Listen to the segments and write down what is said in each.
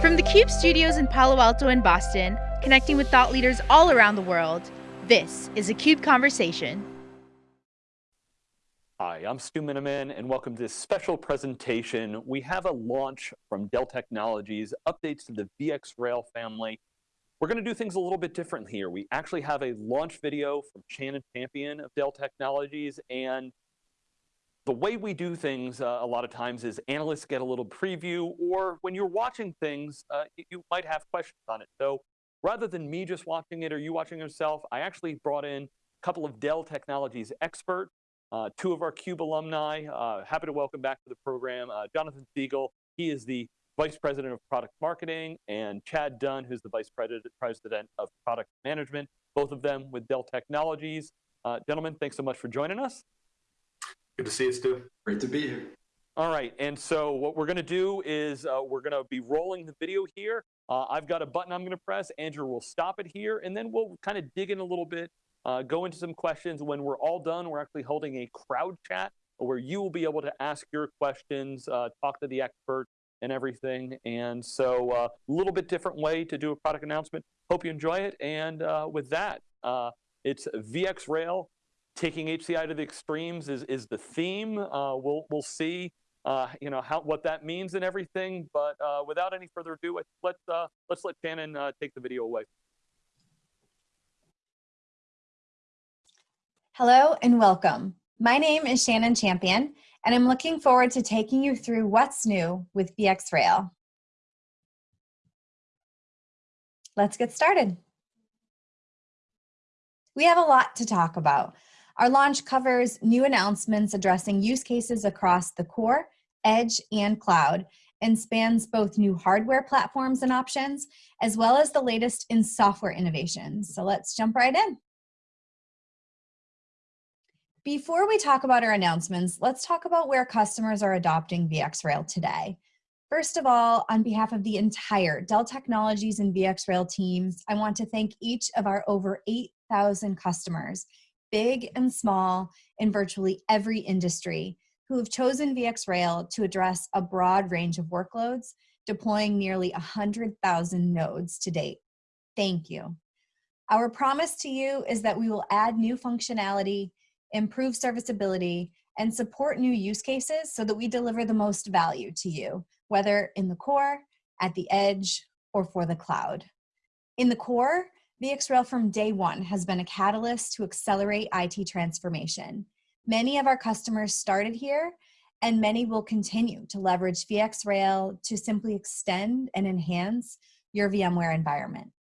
From the CUBE studios in Palo Alto and Boston, connecting with thought leaders all around the world, this is a CUBE Conversation. Hi, I'm Stu Miniman, and welcome to this special presentation. We have a launch from Dell Technologies, updates to the VxRail family. We're going to do things a little bit different here. We actually have a launch video from Shannon Champion of Dell Technologies, and the way we do things uh, a lot of times is analysts get a little preview, or when you're watching things, uh, you might have questions on it. So rather than me just watching it or you watching yourself, I actually brought in a couple of Dell Technologies experts, uh, two of our CUBE alumni. Uh, happy to welcome back to the program uh, Jonathan Siegal. He is the Vice President of Product Marketing, and Chad Dunn, who's the Vice President of Product Management, both of them with Dell Technologies. Uh, gentlemen, thanks so much for joining us. Good to see you, Stu. Great to be here. All right, and so what we're going to do is uh, we're going to be rolling the video here. Uh, I've got a button I'm going to press. Andrew will stop it here, and then we'll kind of dig in a little bit, uh, go into some questions. When we're all done, we're actually holding a crowd chat where you will be able to ask your questions, uh, talk to the expert, and everything. And so a uh, little bit different way to do a product announcement. Hope you enjoy it. And uh, with that, uh, it's VxRail. Taking HCI to the extremes is, is the theme. Uh, we'll, we'll see uh, you know, how, what that means and everything. But uh, without any further ado, let's, let's let Shannon take the video away. Hello and welcome. My name is Shannon Champion, and I'm looking forward to taking you through what's new with VxRail. Let's get started. We have a lot to talk about. Our launch covers new announcements addressing use cases across the core, edge, and cloud, and spans both new hardware platforms and options, as well as the latest in software innovations. So let's jump right in. Before we talk about our announcements, let's talk about where customers are adopting VxRail today. First of all, on behalf of the entire Dell Technologies and VxRail teams, I want to thank each of our over 8,000 customers, big and small, in virtually every industry, who have chosen VxRail to address a broad range of workloads, deploying nearly 100,000 nodes to date. Thank you. Our promise to you is that we will add new functionality improve serviceability, and support new use cases so that we deliver the most value to you, whether in the core, at the edge, or for the cloud. In the core, VxRail from day one has been a catalyst to accelerate IT transformation. Many of our customers started here, and many will continue to leverage VxRail to simply extend and enhance your VMware environment.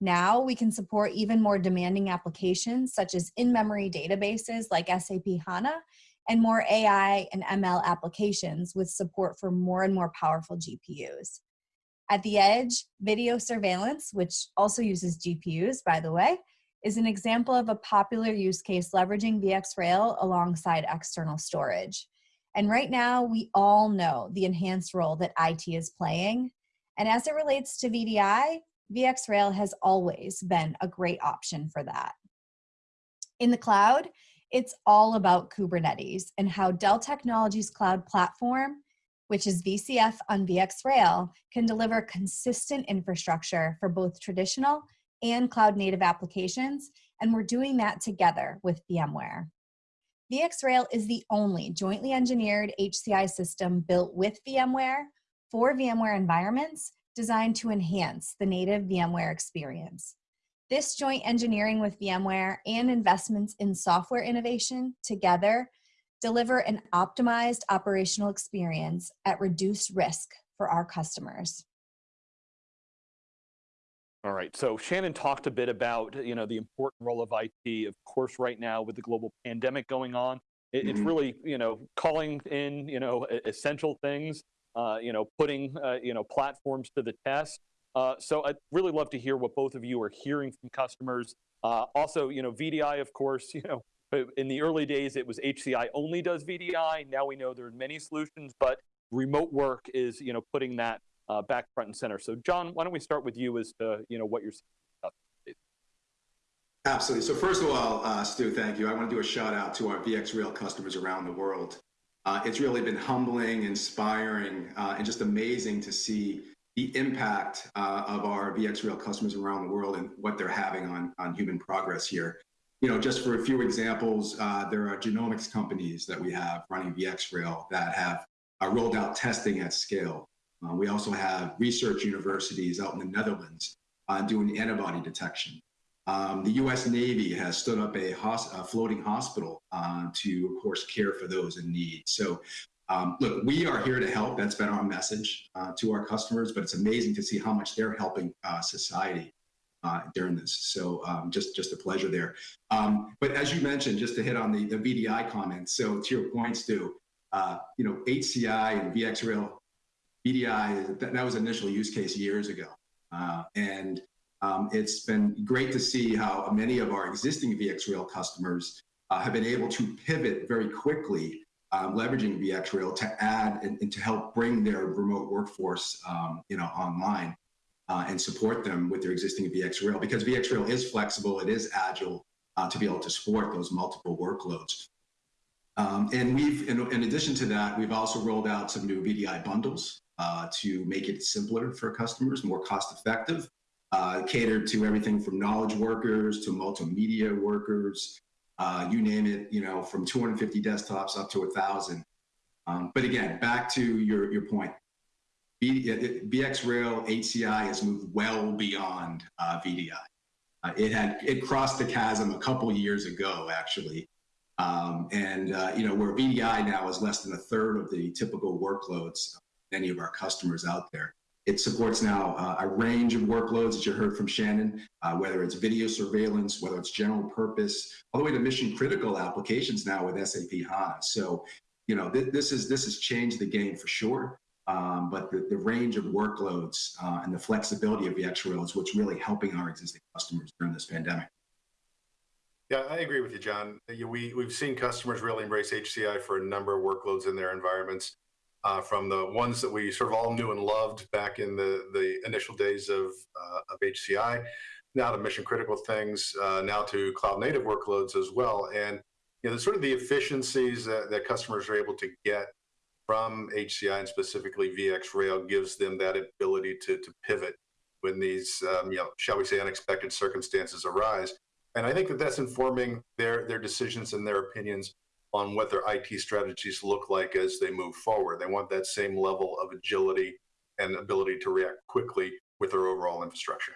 Now we can support even more demanding applications such as in-memory databases like SAP HANA and more AI and ML applications with support for more and more powerful GPUs. At the edge, video surveillance, which also uses GPUs, by the way, is an example of a popular use case leveraging VxRail alongside external storage. And right now, we all know the enhanced role that IT is playing. And as it relates to VDI, VxRail has always been a great option for that. In the cloud, it's all about Kubernetes and how Dell Technologies Cloud Platform, which is VCF on VxRail, can deliver consistent infrastructure for both traditional and cloud native applications, and we're doing that together with VMware. VxRail is the only jointly engineered HCI system built with VMware for VMware environments designed to enhance the native VMware experience. This joint engineering with VMware and investments in software innovation together deliver an optimized operational experience at reduced risk for our customers. All right, so Shannon talked a bit about you know the important role of IT. Of course, right now with the global pandemic going on, it, it's mm-hmm. really you know calling in you know essential things uh, you know, putting, uh, you know, platforms to the test. Uh, so I'd really love to hear what both of you are hearing from customers. Uh, also, you know, VDI, of course, you know, in the early days, it was HCI only does VDI. Now we know there are many solutions, but remote work is, you know, putting that uh, back front and center. So John, why don't we start with you as to, you know, what you're seeing. Absolutely. So first of all, uh, Stu, thank you. I want to do a shout out to our VxRail customers around the world. Uh, it's really been humbling, inspiring, uh, and just amazing to see the impact uh, of our VxRail customers around the world and what they're having on, on human progress here. You know, just for a few examples, uh, there are genomics companies that we have running VxRail that have uh, rolled out testing at scale. Uh, we also have research universities out in the Netherlands uh, doing antibody detection. Um, the U.S. Navy has stood up a, hos- a floating hospital uh, to, of course, care for those in need. So, um, look, we are here to help. That's been our message uh, to our customers, but it's amazing to see how much they're helping society uh, during this. So, um, just just a pleasure there. Um, but as you mentioned, just to hit on the, the VDI comments. So, to your point, Stu, uh, you know, HCI and VxRail, VDI, that, that was initial use case years ago, uh, and um, it's been great to see how many of our existing VxRail customers uh, have been able to pivot very quickly, um, leveraging VxRail to add and, and, to help bring their remote workforce, um, you know, online uh, and support them with their existing VxRail because VxRail is flexible, it is agile uh, to be able to support those multiple workloads. Um, and we've, in, in, addition to that, we've also rolled out some new VDI bundles uh, to make it simpler for customers, more cost effective uh, catered to everything from knowledge workers to multimedia workers, uh, you name it, you know, from 250 desktops up to a thousand. Um, but again, back to your, your point, VxRail HCI has moved well beyond uh, VDI. Uh, it had it crossed the chasm a couple years ago, actually, um, and uh, you know where VDI now is less than a third of the typical workloads of many of our customers out there. It supports now uh, a range of workloads that you heard from Shannon, uh, whether it's video surveillance, whether it's general purpose, all the way to mission critical applications now with SAP HANA. So, you know, th this is this has changed the game for sure. Um, but the, the range of workloads uh, and the flexibility of VxRail is what's really helping our existing customers during this pandemic. Yeah, I agree with you, John. We, we've seen customers really embrace HCI for a number of workloads in their environments uh, from the ones that we sort of all knew and loved back in the, the initial days of, uh, of HCI, now to mission critical things, uh, now to cloud native workloads as well. And you know, sort of the efficiencies that, that customers are able to get from HCI and specifically VxRail gives them that ability to, to pivot when these, um, you know, shall we say, unexpected circumstances arise. And I think that that's informing their, their decisions and their opinions on what their IT strategies look like as they move forward. They want that same level of agility and ability to react quickly with their overall infrastructure.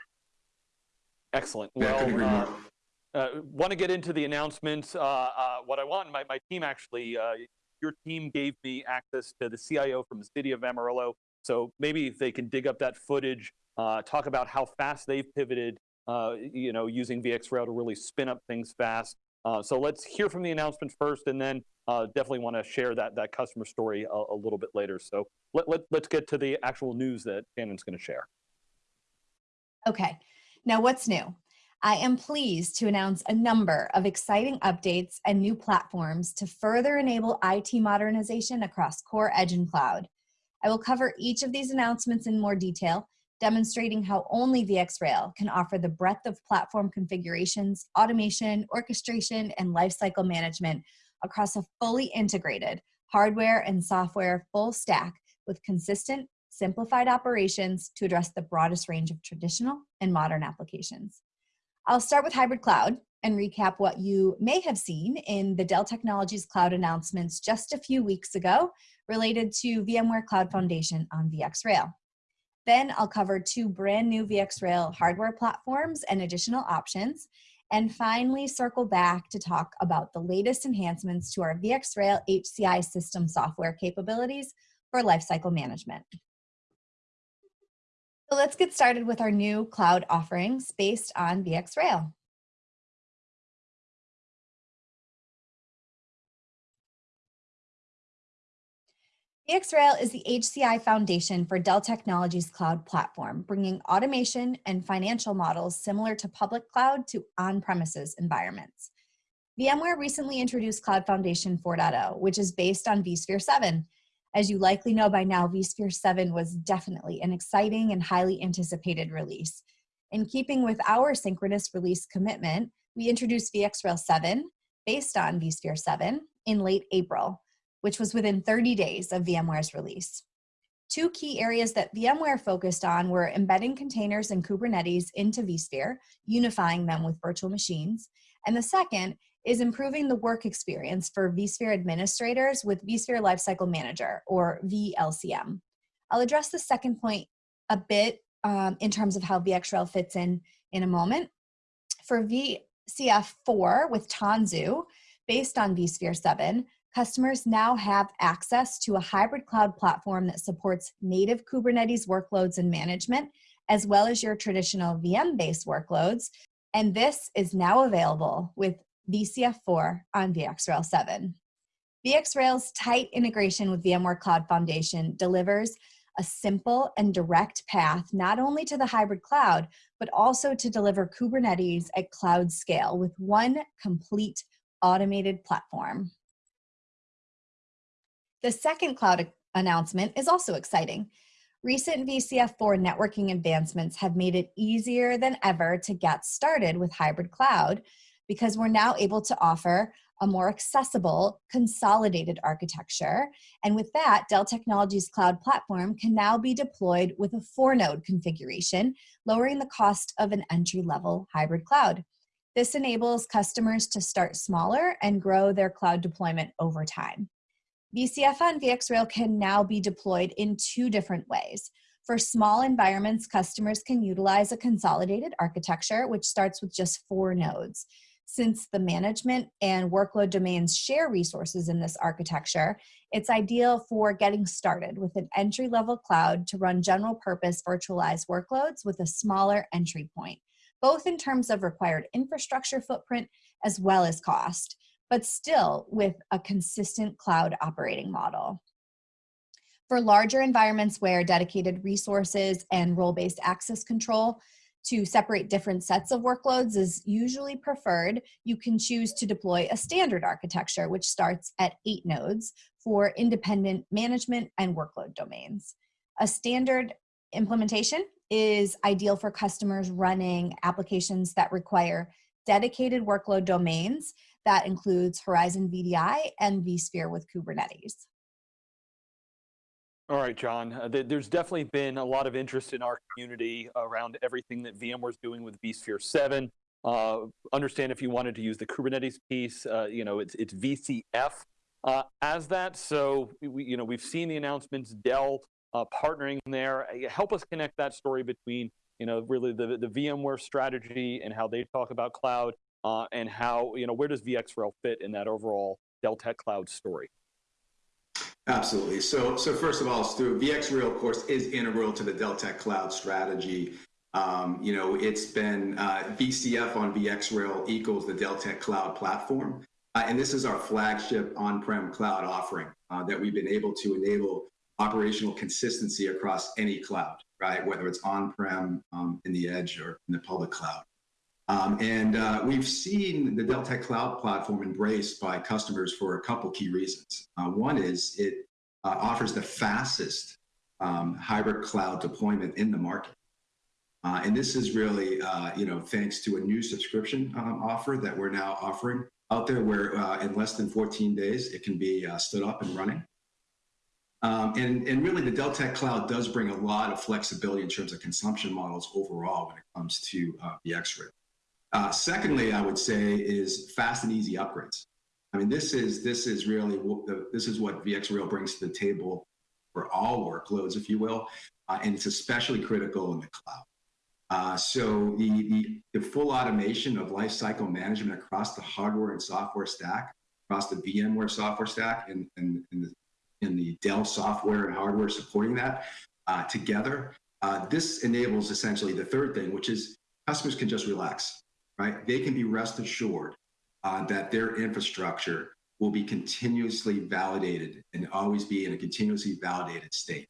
Excellent. Well, uh, uh, want to get into the announcements. Uh, uh, what I want, my, my team actually, uh, your team gave me access to the CIO from the city of Amarillo. So maybe if they can dig up that footage, uh, talk about how fast they've pivoted, you know, using VxRail to really spin up things fast. Uh, so let's hear from the announcement first, and then uh, definitely want to share that that customer story a, a little bit later. So let, let, let's get to the actual news that Shannon's going to share. Okay, now what's new? I am pleased to announce a number of exciting updates and new platforms to further enable IT modernization across Core Edge and Cloud. I will cover each of these announcements in more detail, demonstrating how only VxRail can offer the breadth of platform configurations, automation, orchestration, and lifecycle management across a fully integrated hardware and software full stack with consistent, simplified operations to address the broadest range of traditional and modern applications. I'll start with hybrid cloud and recap what you may have seen in the Dell Technologies Cloud announcements just a few weeks ago related to VMware Cloud Foundation on VxRail. Then I'll cover two brand new VxRail hardware platforms and additional options. And finally, circle back to talk about the latest enhancements to our VxRail HCI system software capabilities for lifecycle management. So let's get started with our new cloud offerings based on VxRail. VxRail is the HCI foundation for Dell Technologies Cloud Platform, bringing automation and financial models similar to public cloud to on-premises environments. VMware recently introduced Cloud Foundation 4.0, which is based on vSphere 7. As you likely know by now, vSphere 7 was definitely an exciting and highly anticipated release. In keeping with our synchronous release commitment, we introduced VxRail 7, based on vSphere 7, in late April which was within 30 days of VMware's release. Two key areas that VMware focused on were embedding containers and Kubernetes into vSphere, unifying them with virtual machines. And the second is improving the work experience for vSphere administrators with vSphere Lifecycle Manager, or VLCM. I'll address the second point a bit um, in terms of how VxRail fits in in a moment. For VCF4 with Tanzu, based on vSphere 7, customers now have access to a hybrid cloud platform that supports native Kubernetes workloads and management, as well as your traditional VM-based workloads. And this is now available with VCF4 on VxRail 7. VxRail's tight integration with VMware Cloud Foundation delivers a simple and direct path not only to the hybrid cloud, but also to deliver Kubernetes at cloud scale with one complete automated platform. The second cloud announcement is also exciting. Recent VCF4 networking advancements have made it easier than ever to get started with hybrid cloud because we're now able to offer a more accessible, consolidated architecture. And with that, Dell Technologies Cloud Platform can now be deployed with a four node configuration, lowering the cost of an entry level hybrid cloud. This enables customers to start smaller and grow their cloud deployment over time. VCF on VxRail can now be deployed in two different ways. For small environments, customers can utilize a consolidated architecture, which starts with just four nodes. Since the management and workload domains share resources in this architecture, it's ideal for getting started with an entry-level cloud to run general purpose virtualized workloads with a smaller entry point, both in terms of required infrastructure footprint as well as cost but still with a consistent cloud operating model. For larger environments where dedicated resources and role-based access control to separate different sets of workloads is usually preferred, you can choose to deploy a standard architecture, which starts at eight nodes for independent management and workload domains. A standard implementation is ideal for customers running applications that require dedicated workload domains that includes Horizon VDI and vSphere with Kubernetes. All right, John, uh, th there's definitely been a lot of interest in our community around everything that VMware's doing with vSphere 7. Uh, understand if you wanted to use the Kubernetes piece, uh, you know, it's, it's VCF uh, as that. So, we, you know, we've seen the announcements, Dell uh, partnering there. Uh, help us connect that story between, you know, really the, the VMware strategy and how they talk about cloud and how, you know, where does VxRail fit in that overall Dell Tech Cloud story? Absolutely. So, so first of all, Stu, VxRail, of course, is integral to the Dell Tech Cloud strategy. Um, you know, it's been uh, VCF on VxRail equals the Dell Tech Cloud platform. Uh, and this is our flagship on-prem cloud offering uh, that we've been able to enable operational consistency across any cloud, right? Whether it's on-prem, um, in the edge, or in the public cloud. Um, and uh, we've seen the Dell Tech Cloud platform embraced by customers for a couple key reasons. Uh, one is it uh, offers the fastest um, hybrid cloud deployment in the market. And this is really, you know, thanks to a new subscription um, offer that we're now offering out there where in less than 14 days, it can be stood up and running. And, and really the Dell Tech Cloud does bring a lot of flexibility in terms of consumption models overall when it comes to uh, VxRail. Uh, secondly, I would say is fast and easy upgrades. I mean, this is this is really this is what VxRail brings to the table for all workloads, if you will, uh, and it's especially critical in the cloud. Uh, so the, the, the full automation of lifecycle management across the hardware and software stack, across the VMware software stack, and, and, and the, in the Dell software and hardware supporting that uh, together. Uh, this enables essentially the third thing, which is customers can just relax right? They can be rest assured uh, that their infrastructure will be continuously validated and always be in a continuously validated state.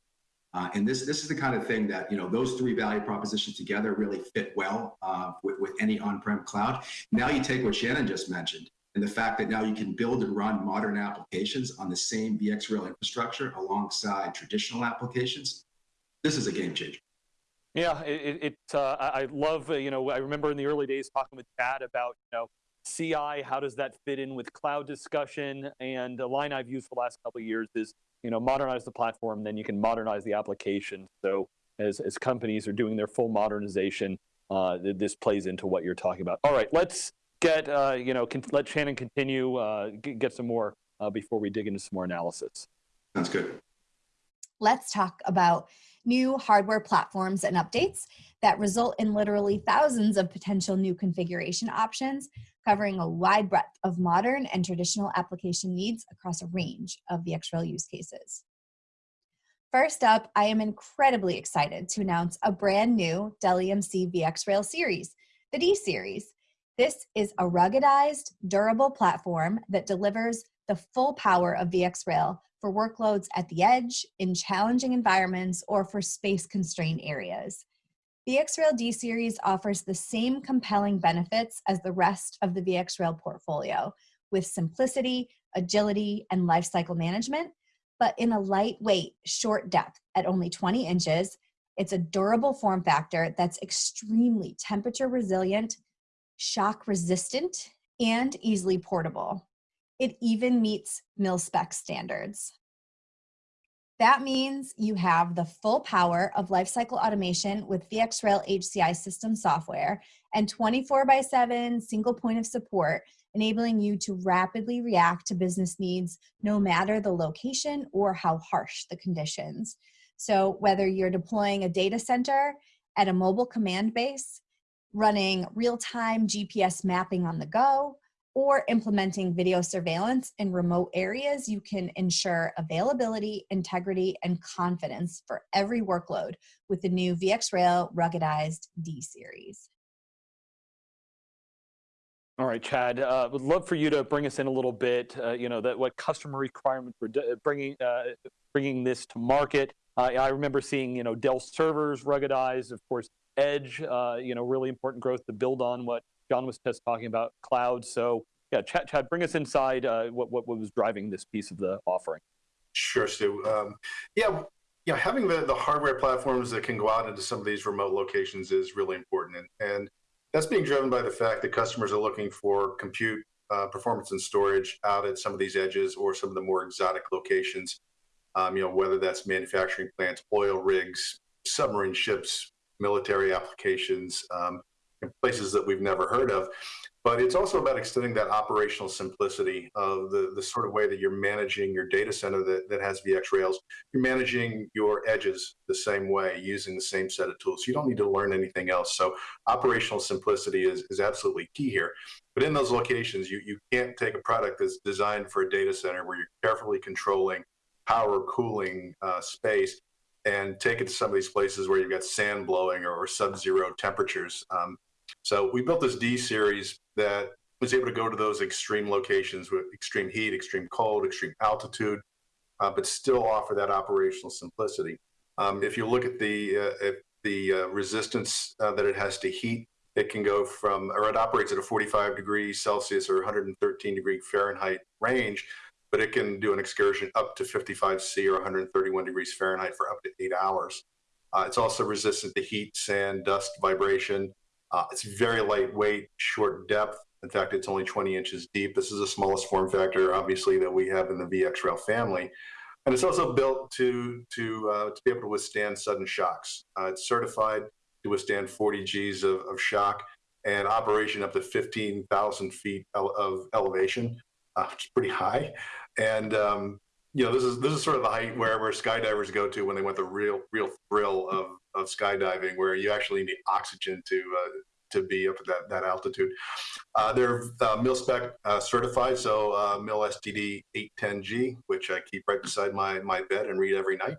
Uh, and this this is the kind of thing that you know those three value propositions together really fit well uh, with, with any on-prem cloud. Now you take what Shannon just mentioned and the fact that now you can build and run modern applications on the same VxRail infrastructure alongside traditional applications. This is a game changer. Yeah, it, it uh, I love, uh, you know, I remember in the early days talking with Chad about, you know, CI, how does that fit in with cloud discussion? And the line I've used for the last couple of years is, you know, modernize the platform, then you can modernize the application. So as, as companies are doing their full modernization, uh, this plays into what you're talking about. All right, let's get, uh, you know, let Shannon continue, uh, get some more uh, before we dig into some more analysis. Sounds good. Let's talk about new hardware platforms and updates that result in literally thousands of potential new configuration options, covering a wide breadth of modern and traditional application needs across a range of the VxRail use cases. First up, I am incredibly excited to announce a brand new Dell EMC VxRail series, the D series. This is a ruggedized, durable platform that delivers the full power of VxRail for workloads at the edge, in challenging environments, or for space-constrained areas. The VxRail D-Series offers the same compelling benefits as the rest of the VxRail portfolio, with simplicity, agility, and lifecycle management, but in a lightweight, short depth at only 20 inches. It's a durable form factor that's extremely temperature resilient, shock resistant, and easily portable. It even meets mil-spec standards. That means you have the full power of lifecycle automation with VxRail HCI system software and 24 by 7 single point of support, enabling you to rapidly react to business needs no matter the location or how harsh the conditions. So whether you're deploying a data center at a mobile command base, running real-time GPS mapping on the go, or implementing video surveillance in remote areas, you can ensure availability, integrity, and confidence for every workload with the new VxRail ruggedized D series. All right, Chad, uh, would love for you to bring us in a little bit, uh, you know, that what customer requirements for bringing, uh, bringing this to market. I remember seeing, you know, Dell servers ruggedized, of course, Edge, uh, you know, really important growth to build on what John was just talking about cloud. So yeah, Chad, Chad bring us inside uh, what, what, was driving this piece of the offering. Sure, Stu. Um, yeah, yeah, having the, the hardware platforms that can go out into some of these remote locations is really important. And, and that's being driven by the fact that customers are looking for compute uh, performance and storage out at some of these edges or some of the more exotic locations. Um, you know, whether that's manufacturing plants, oil rigs, submarine ships, military applications, um, places that we've never heard of. But it's also about extending that operational simplicity of the, the sort of way that you're managing your data center that, that has VxRails. You're managing your edges the same way using the same set of tools. You don't need to learn anything else. So operational simplicity is, is absolutely key here. But in those locations, you, you can't take a product that's designed for a data center where you're carefully controlling power, cooling, uh, space, and take it to some of these places where you've got sand blowing or, or sub-zero temperatures. Um, so we built this D series that was able to go to those extreme locations with extreme heat, extreme cold, extreme altitude, uh, but still offer that operational simplicity. Um, if you look at the uh, the uh, resistance uh, that it has to heat, it can go from, or it operates at a 45 degrees Celsius or 113 degree Fahrenheit range, but it can do an excursion up to 55 C or 131 degrees Fahrenheit for up to eight hours. Uh, it's also resistant to heat, sand, dust, vibration. Uh, it's very lightweight, short depth. In fact, it's only 20 inches deep. This is the smallest form factor, obviously, that we have in the VxRail family. And it's also built to, to, uh, to be able to withstand sudden shocks. Uh, it's certified to withstand 40 Gs of, of shock and operation up to 15,000 feet of elevation, uh, which is pretty high. And um, you know, this is this is sort of the height where where skydivers go to when they want the real real thrill of of skydiving, where you actually need oxygen to uh, to be up at that, that altitude. Uh, they're uh, mil spec uh, certified, so uh, mil STD 810G, which I keep right beside my my bed and read every night.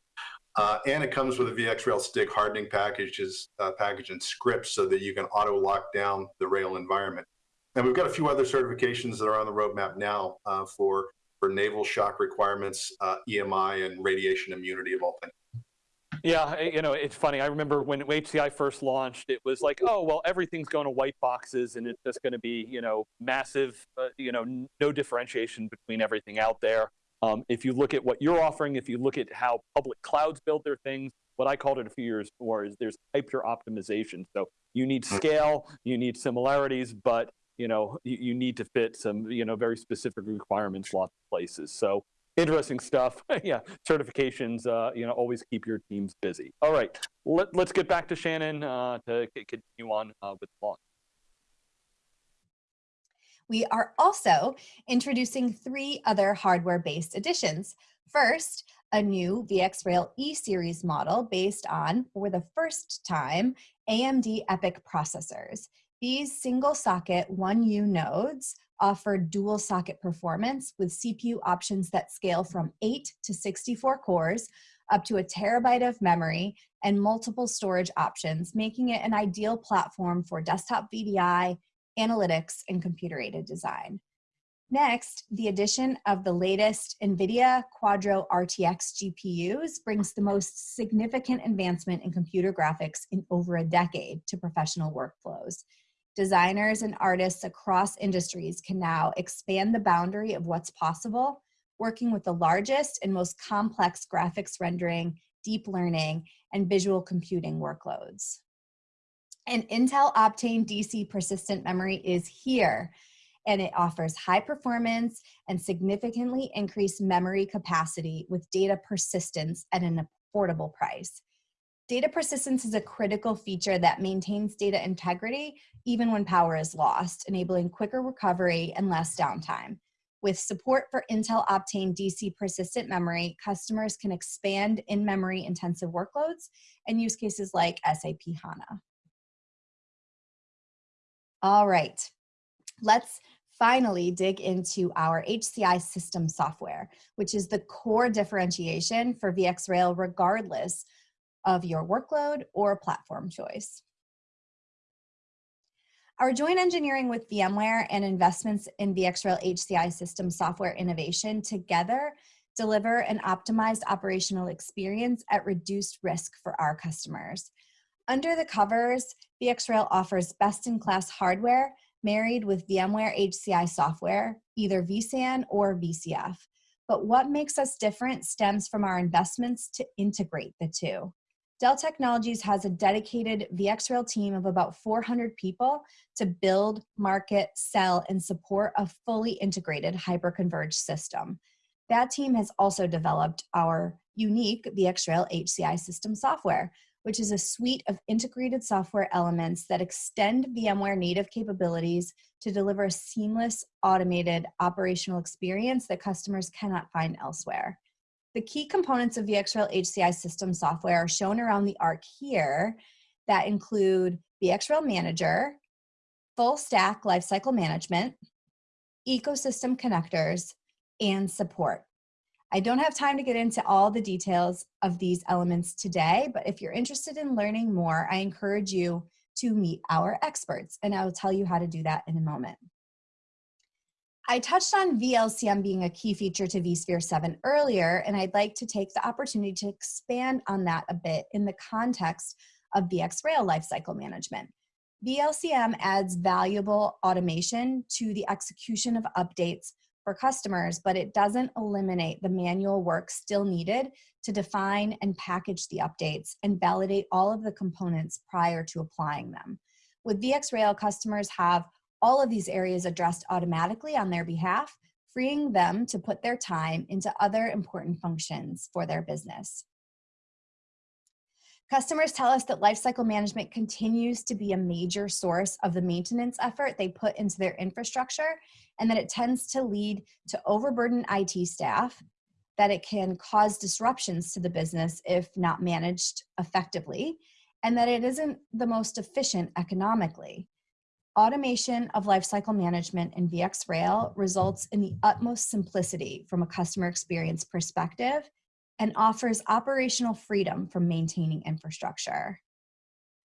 Uh, and it comes with a VX Rail STIG hardening packages uh, package and scripts so that you can auto lock down the rail environment. And we've got a few other certifications that are on the roadmap now for for naval shock requirements, uh, EMI, and radiation immunity of all things. Yeah, you know, it's funny. I remember when HCI first launched, it was like, oh, well, everything's going to white boxes and it's just going to be, you know, massive, uh, you know, no differentiation between everything out there. Um, if you look at what you're offering, if you look at how public clouds build their things, what I called it a few years before is there's hyper optimization. So you need mm. scale, you need similarities, but you know, you, you, need to fit some, you know, very specific requirements lots of places. So interesting stuff. yeah, certifications, uh, you know, always keep your teams busy. All right, Let, us get back to Shannon uh, to continue on uh, with the launch. We are also introducing three other hardware-based additions. First, a new VxRail E-Series model based on, for the first time, AMD EPYC processors. These single socket 1U nodes offer dual socket performance with CPU options that scale from 8 to 64 cores up to a terabyte of memory and multiple storage options, making it an ideal platform for desktop VDI, analytics, and computer-aided design. Next, the addition of the latest NVIDIA Quadro RTX GPUs brings the most significant advancement in computer graphics in over a decade to professional workflows. Designers and artists across industries can now expand the boundary of what's possible, working with the largest and most complex graphics rendering, deep learning, and visual computing workloads. And Intel Optane DC persistent memory is here and it offers high performance and significantly increased memory capacity with data persistence at an affordable price. Data persistence is a critical feature that maintains data integrity even when power is lost, enabling quicker recovery and less downtime. With support for Intel Optane DC persistent memory, customers can expand in-memory intensive workloads and use cases like SAP HANA. All right, let's finally dig into our HCI system software, which is the core differentiation for VxRail regardless of your workload or platform choice. Our joint engineering with VMware and investments in VxRail HCI system software innovation together deliver an optimized operational experience at reduced risk for our customers. Under the covers, VxRail offers best-in-class hardware married with VMware HCI software, either vSAN or VCF. But what makes us different stems from our investments to integrate the two. Dell Technologies has a dedicated VxRail team of about 400 people to build, market, sell, and support a fully integrated hyperconverged system. That team has also developed our unique VxRail HCI system software, which is a suite of integrated software elements that extend VMware native capabilities to deliver a seamless, automated operational experience that customers cannot find elsewhere. The key components of VxRail HCI system software are shown around the arc here that include VxRail Manager, full stack lifecycle management, ecosystem connectors, and support. I don't have time to get into all the details of these elements today, but if you're interested in learning more, I encourage you to meet our experts, and I will tell you how to do that in a moment. I touched on VLCM being a key feature to vSphere 7 earlier, and I'd like to take the opportunity to expand on that a bit in the context of VxRail lifecycle management. VLCM adds valuable automation to the execution of updates for customers, but it doesn't eliminate the manual work still needed to define and package the updates and validate all of the components prior to applying them. With VxRail, customers have all of these areas addressed automatically on their behalf, freeing them to put their time into other important functions for their business. Customers tell us that lifecycle management continues to be a major source of the maintenance effort they put into their infrastructure and that it tends to lead to overburdened IT staff, that it can cause disruptions to the business if not managed effectively, and that it isn't the most efficient economically. Automation of lifecycle management in VxRail results in the utmost simplicity from a customer experience perspective and offers operational freedom from maintaining infrastructure.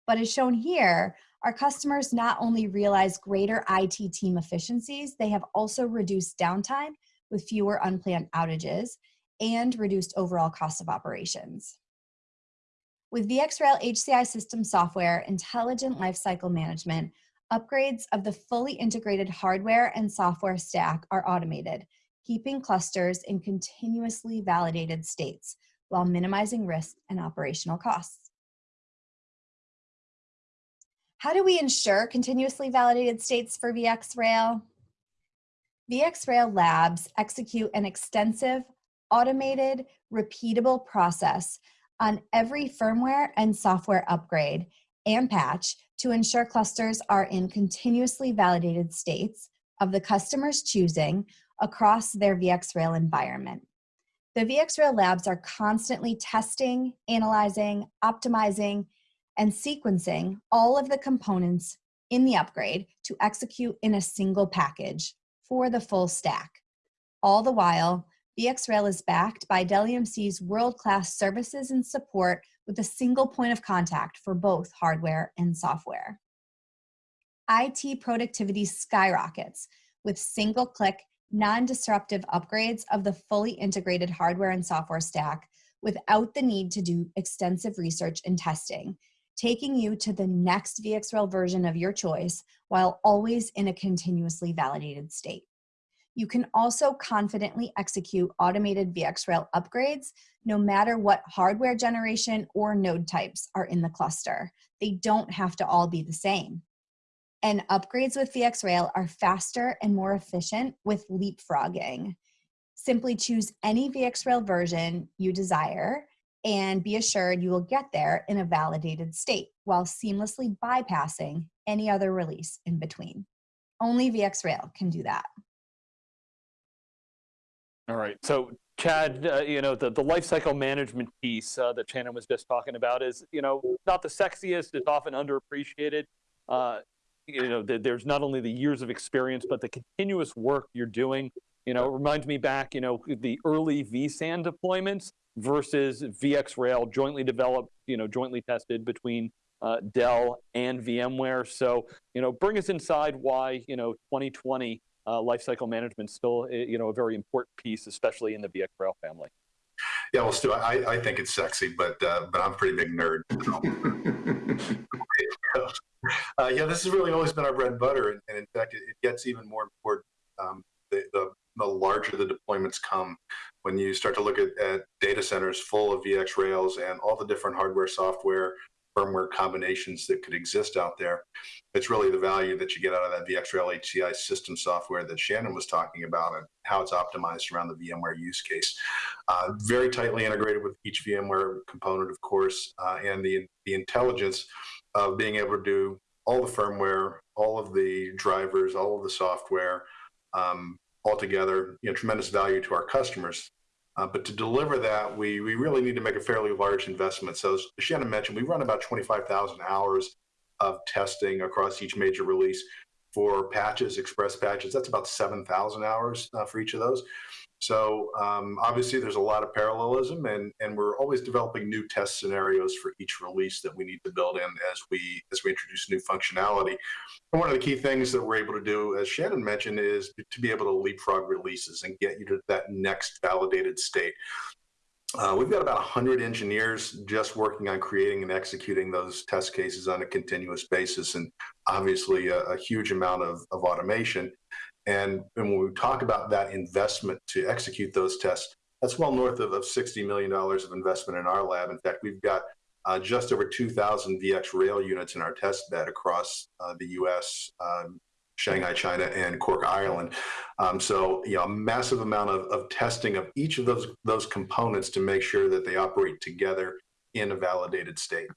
But as shown here, our customers not only realize greater IT team efficiencies, they have also reduced downtime with fewer unplanned outages and reduced overall cost of operations. With VxRail HCI system software, intelligent lifecycle management, upgrades of the fully integrated hardware and software stack are automated, keeping clusters in continuously validated states while minimizing risk and operational costs. How do we ensure continuously validated states for VxRail? VxRail labs execute an extensive automated, repeatable process on every firmware and software upgrade and patch to ensure clusters are in continuously validated states of the customer's choosing across their VxRail environment. The VxRail labs are constantly testing, analyzing, optimizing, and sequencing all of the components in the upgrade to execute in a single package for the full stack. All the while, VxRail is backed by Dell EMC's world-class services and support with a single point of contact for both hardware and software. IT productivity skyrockets with single-click, non-disruptive upgrades of the fully integrated hardware and software stack without the need to do extensive research and testing, taking you to the next VxRail version of your choice while always in a continuously validated state. You can also confidently execute automated VxRail upgrades no matter what hardware generation or node types are in the cluster. They don't have to all be the same. And upgrades with VxRail are faster and more efficient with leapfrogging. Simply choose any VxRail version you desire and be assured you will get there in a validated state while seamlessly bypassing any other release in between. Only VxRail can do that. All right. So Chad, uh, you know, the, the lifecycle management piece uh, that Shannon was just talking about is, you know, not the sexiest, it's often underappreciated. Uh, you know, the, there's not only the years of experience, but the continuous work you're doing. You know, it reminds me back, you know, the early vSAN deployments versus VxRail jointly developed, you know, jointly tested between uh, Dell and VMware. So, you know, bring us inside why, you know, 2020 uh, lifecycle management still, eh, you know, a very important piece, especially in the VX Rail family. Yeah, well, Stu, I, I think it's sexy, but uh, but I'm a pretty big nerd. uh, yeah, this has really always been our bread and butter, and, and in fact, it, it, gets even more important um, the, the, the larger the deployments come. When you start to look at, at data centers full of VxRails and all the different hardware, software, firmware combinations that could exist out there. It's really the value that you get out of that VxRail HCI system software that Shannon was talking about and how it's optimized around the VMware use case. Uh, very tightly integrated with each VMware component, of course, uh, and the, the intelligence of being able to do all the firmware, all of the drivers, all of the software, um, all together, you know, tremendous value to our customers. Uh, but to deliver that, we, we really need to make a fairly large investment. So as Shannon mentioned, we run about 25,000 hours of testing across each major release for patches, express patches. That's about 7,000 hours uh, for each of those. So um, obviously there's a lot of parallelism and, and we're always developing new test scenarios for each release that we need to build in as we as we introduce new functionality. And one of the key things that we're able to do, as Shannon mentioned, is to be able to leapfrog releases and get you to that next validated state. Uh, we've got about 100 engineers just working on creating and executing those test cases on a continuous basis, and obviously a, a huge amount of, of automation. And, and, when we talk about that investment to execute those tests, that's well north of, of $60 million of investment in our lab. In fact, we've got uh, just over 2,000 VxRail units in our test bed across uh, the US, um, Shanghai, China, and Cork, Ireland. Um, so, you know, a massive amount of, of testing of each of those, those components to make sure that they operate together in a validated state.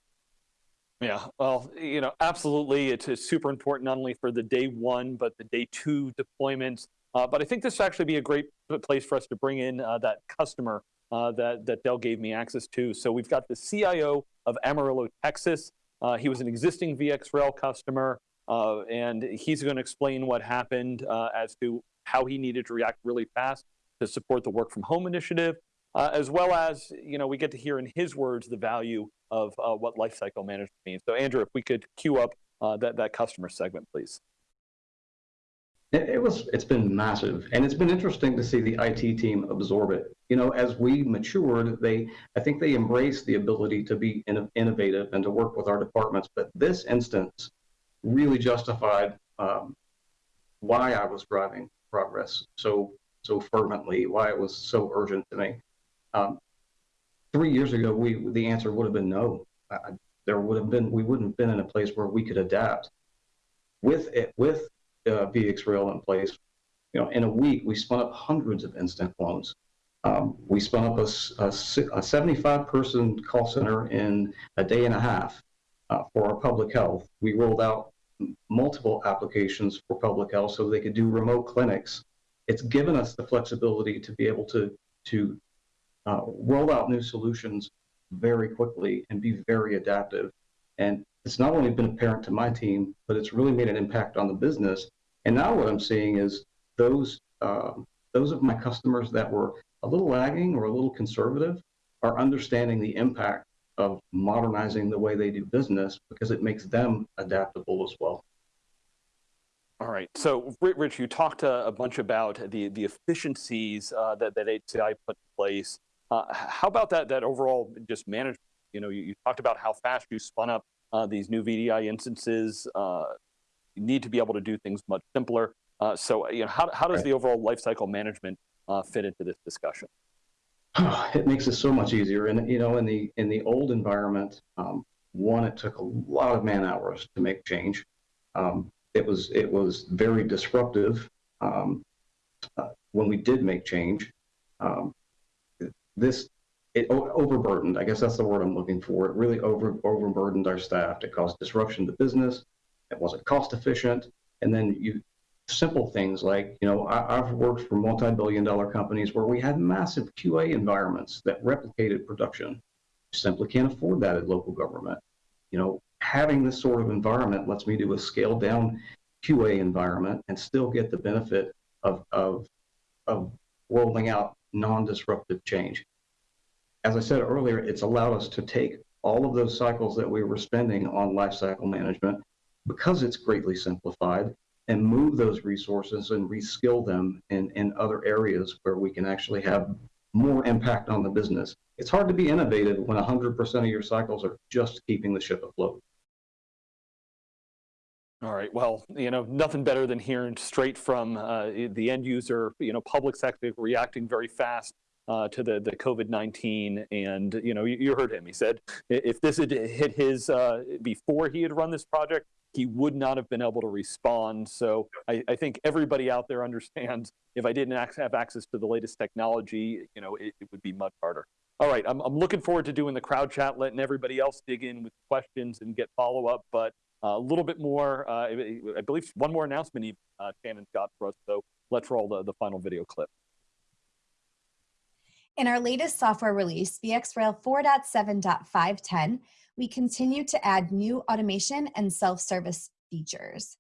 Yeah, well, you know, absolutely. It's, it's super important not only for the day one, but the day two deployments. Uh, but I think this would actually be a great place for us to bring in uh, that customer uh, that, that Dell gave me access to. So we've got the CIO of Amarillo, Texas. Uh, he was an existing VxRail customer, uh, and he's going to explain what happened uh, as to how he needed to react really fast to support the work from home initiative, as well as, you know, we get to hear in his words the value of uh, what lifecycle management means. So Andrew, if we could queue up uh, that, that customer segment, please. It, was, it's been massive. And it's been interesting to see the IT team absorb it. You know, as we matured, they, I think they embraced the ability to be in, innovative and to work with our departments. But this instance really justified um, why I was driving progress so, so fervently, why it was so urgent to me. Um, three years ago, we the answer would have been no. Uh, there would have been we wouldn't have been in a place where we could adapt. With it, with uh, VxRail in place, you know, in a week we spun up hundreds of instant clones. Um, we spun up a, a a 75 person call center in a day and a half uh, for our public health. We rolled out multiple applications for public health so they could do remote clinics. It's given us the flexibility to be able to, to uh, roll out new solutions very quickly and be very adaptive. And it's not only been apparent to my team, but it's really made an impact on the business. And now what I'm seeing is those um those of my customers that were a little lagging or a little conservative are understanding the impact of modernizing the way they do business because it makes them adaptable as well. All right. So, Rich, you talked uh, a bunch about the the efficiencies uh, that that HCI put in place. Uh, how about that that overall just management? You know, you, you talked about how fast you spun up uh, these new VDI instances. Uh, you need to be able to do things much simpler. Uh, so, you know, how how does Right. the overall lifecycle management uh, fit into this discussion? it makes it so much easier. And you know, in the in the old environment, um, one, it took a lot of man hours to make change. Um, it was it was very disruptive um, uh, when we did make change. This it overburdened. I guess that's the word I'm looking for. It really over overburdened our staff. It caused disruption to business. It wasn't cost efficient. And then you simple things like, you know, I, I've worked for multi-billion dollar companies where we had massive QA environments that replicated production. You simply can't afford that at local government. You know, having this sort of environment lets me do a scaled down QA environment and still get the benefit of, of, of rolling out non-disruptive change. As I said earlier, it's allowed us to take all of those cycles that we were spending on lifecycle management because it's greatly simplified and move those resources and reskill them in, in other areas where we can actually have more impact on the business. It's hard to be innovative when 100% of your cycles are just keeping the ship afloat. All right. Well, you know, nothing better than hearing straight from uh, the end user, you know, public sector reacting very fast uh, to the, the COVID-19. And, you know, you, heard him. He said if this had hit his, uh, before he had run this project, he would not have been able to respond. So I, think everybody out there understands if I didn't have access to the latest technology, you know, it, it would be much harder. All right. I'm, I'm looking forward to doing the crowd chat, letting everybody else dig in with questions and get follow up. But a little bit more, uh, I believe one more announcement even, uh, Shannon's got for us. So let's roll the, the final video clip. In our latest software release, VxRail 4.7.510, we continue to add new automation and self-service features.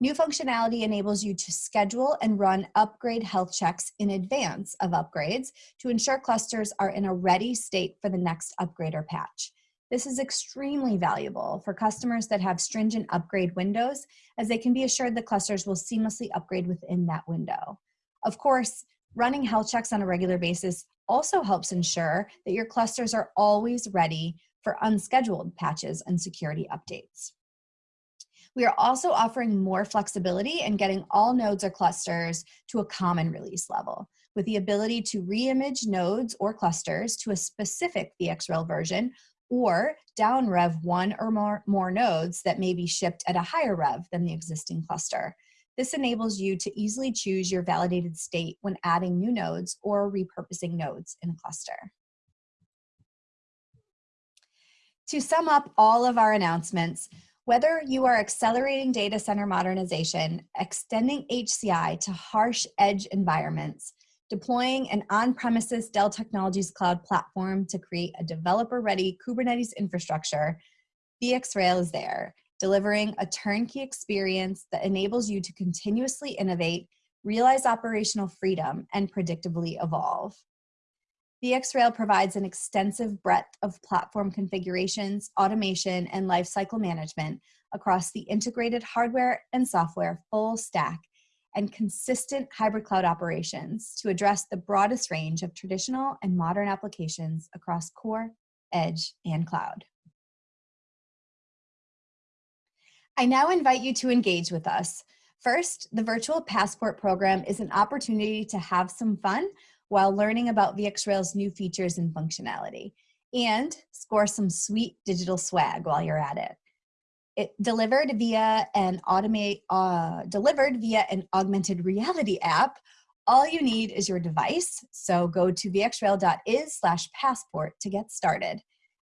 New functionality enables you to schedule and run upgrade health checks in advance of upgrades to ensure clusters are in a ready state for the next upgrade or patch. This is extremely valuable for customers that have stringent upgrade windows as they can be assured the clusters will seamlessly upgrade within that window. Of course, running health checks on a regular basis also helps ensure that your clusters are always ready for unscheduled patches and security updates. We are also offering more flexibility in getting all nodes or clusters to a common release level with the ability to reimage nodes or clusters to a specific VxRail version or down rev one or more, more nodes that may be shipped at a higher rev than the existing cluster. This enables you to easily choose your validated state when adding new nodes or repurposing nodes in a cluster. To sum up all of our announcements, whether you are accelerating data center modernization, extending HCI to harsh edge environments, deploying an on-premises Dell Technologies Cloud platform to create a developer-ready Kubernetes infrastructure, VxRail is there, delivering a turnkey experience that enables you to continuously innovate, realize operational freedom, and predictably evolve. VxRail provides an extensive breadth of platform configurations, automation, and lifecycle management across the integrated hardware and software full stack and consistent hybrid cloud operations to address the broadest range of traditional and modern applications across core, edge, and cloud. I now invite you to engage with us. First, the Virtual Passport program is an opportunity to have some fun while learning about VxRail's new features and functionality, and score some sweet digital swag while you're at it. It delivered via an automate uh, delivered via an augmented reality app All you need is your device, so go to vxrail.is slash passport to get started.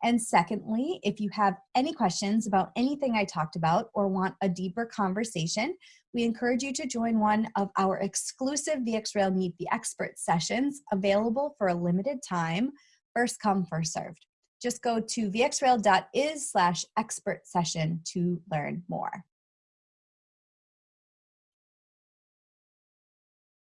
And secondly, if you have any questions about anything I talked about or want a deeper conversation, we encourage you to join one of our exclusive VxRail Meet the Expert sessions available for a limited time, first come, first served. Just go to vxrail.is slash expert session to learn more.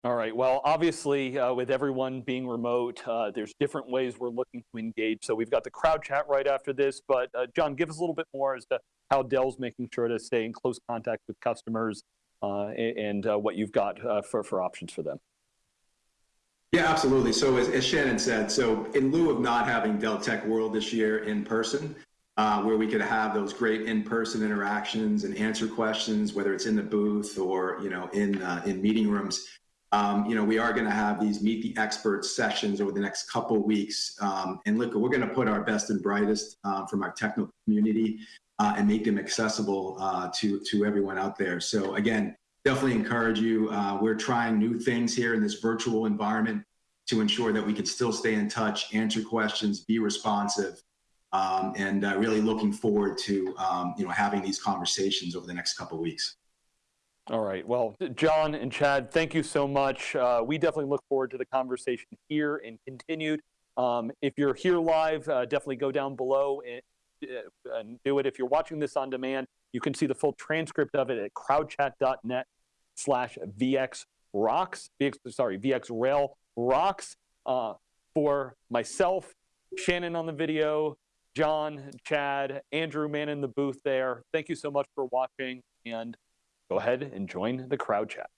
All right. Well, obviously, uh, with everyone being remote, uh, there's different ways we're looking to engage. So we've got the crowd chat right after this. But uh, John, give us a little bit more as to how Dell's making sure to stay in close contact with customers uh, and uh, what you've got uh, for, for options for them. Yeah, absolutely. So as, as, Shannon said, so in lieu of not having Dell Tech World this year in person, where we could have those great in-person interactions and answer questions, whether it's in the booth or you know in in meeting rooms, um, you know, we are going to have these meet the experts sessions over the next couple weeks. Um, and look, we're going to put our best and brightest uh, from our technical community uh, and make them accessible uh, to, to everyone out there. So again, definitely encourage you. Uh, we're trying new things here in this virtual environment to ensure that we can still stay in touch, answer questions, be responsive, um, and uh, really looking forward to, um, you know, having these conversations over the next couple weeks. All right. Well, John and Chad, thank you so much. Uh, we definitely look forward to the conversation here and continued. Um, if you're here live, uh, definitely go down below and, uh, and, do it. If you're watching this on demand, you can see the full transcript of it at crowdchat.net slash VX rocks, VX, sorry, VX rail rocks. Uh, for myself, Shannon on the video, John, Chad, Andrew, man in the booth there. Thank you so much for watching and go ahead and join the crowd chat.